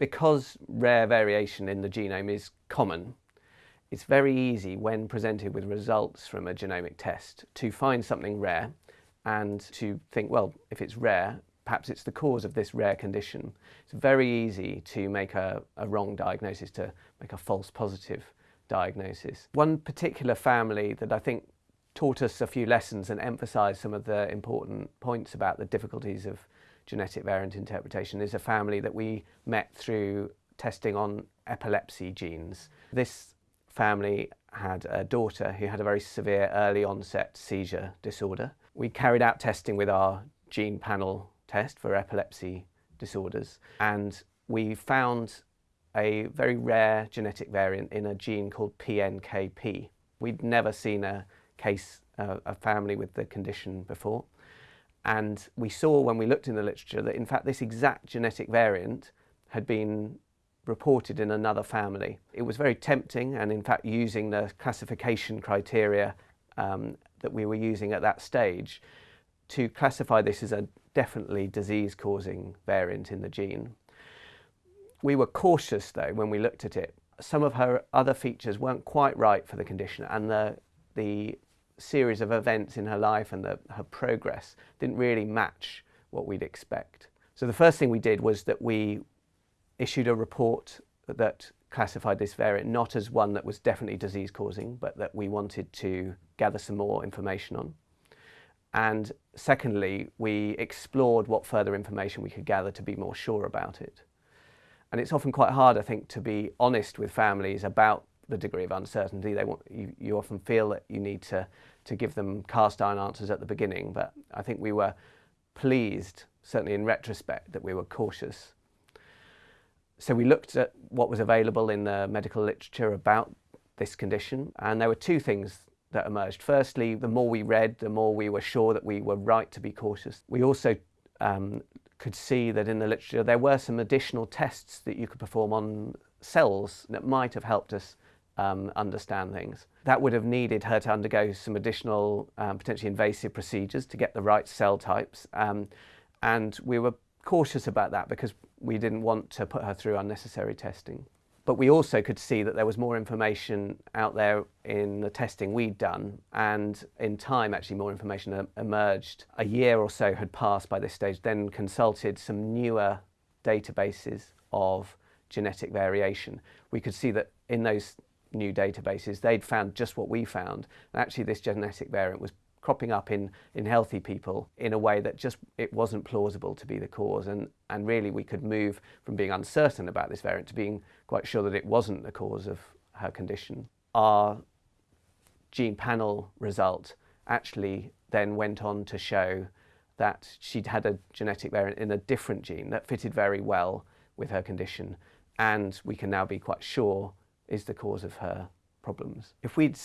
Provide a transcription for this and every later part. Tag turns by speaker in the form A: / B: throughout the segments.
A: Because rare variation in the genome is common, it's very easy when presented with results from a genomic test to find something rare and to think, well, if it's rare, perhaps it's the cause of this rare condition. It's very easy to make a, a wrong diagnosis, to make a false positive diagnosis. One particular family that I think taught us a few lessons and emphasised some of the important points about the difficulties of genetic variant interpretation is a family that we met through testing on epilepsy genes. This family had a daughter who had a very severe early onset seizure disorder. We carried out testing with our gene panel test for epilepsy disorders and we found a very rare genetic variant in a gene called PNKP. We'd never seen a case, uh, a family with the condition before. And we saw when we looked in the literature that in fact this exact genetic variant had been reported in another family. It was very tempting and in fact using the classification criteria um, that we were using at that stage to classify this as a definitely disease-causing variant in the gene. We were cautious though when we looked at it. Some of her other features weren't quite right for the condition and the, the series of events in her life and the, her progress didn't really match what we'd expect. So the first thing we did was that we issued a report that classified this variant not as one that was definitely disease causing, but that we wanted to gather some more information on. And secondly, we explored what further information we could gather to be more sure about it. And it's often quite hard, I think, to be honest with families about the degree of uncertainty. They want, you, you often feel that you need to, to give them cast iron answers at the beginning, but I think we were pleased, certainly in retrospect, that we were cautious. So we looked at what was available in the medical literature about this condition, and there were two things that emerged. Firstly, the more we read, the more we were sure that we were right to be cautious. We also um, could see that in the literature there were some additional tests that you could perform on cells that might have helped us um, understand things. That would have needed her to undergo some additional um, potentially invasive procedures to get the right cell types um, and we were cautious about that because we didn't want to put her through unnecessary testing. But we also could see that there was more information out there in the testing we'd done and in time actually more information emerged. A year or so had passed by this stage, then consulted some newer databases of genetic variation. We could see that in those new databases, they'd found just what we found. And actually this genetic variant was cropping up in, in healthy people in a way that just it wasn't plausible to be the cause and, and really we could move from being uncertain about this variant to being quite sure that it wasn't the cause of her condition. Our gene panel result actually then went on to show that she'd had a genetic variant in a different gene that fitted very well with her condition and we can now be quite sure is the cause of her problems. If we'd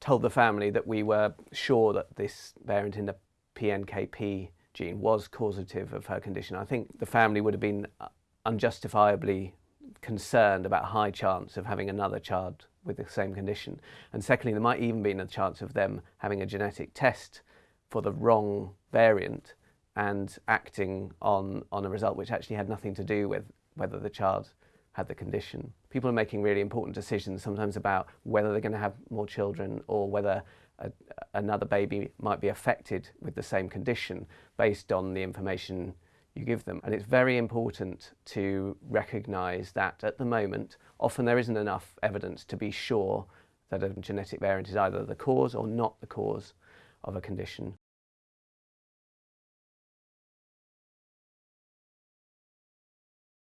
A: told the family that we were sure that this variant in the PNKP gene was causative of her condition, I think the family would have been uh, unjustifiably concerned about high chance of having another child with the same condition. And secondly, there might even be a chance of them having a genetic test for the wrong variant and acting on, on a result which actually had nothing to do with whether the child had the condition. People are making really important decisions sometimes about whether they're going to have more children or whether a, another baby might be affected with the same condition based on the information you give them. And it's very important to recognise that at the moment, often there isn't enough evidence to be sure that a genetic variant is either the cause or not the cause of a condition.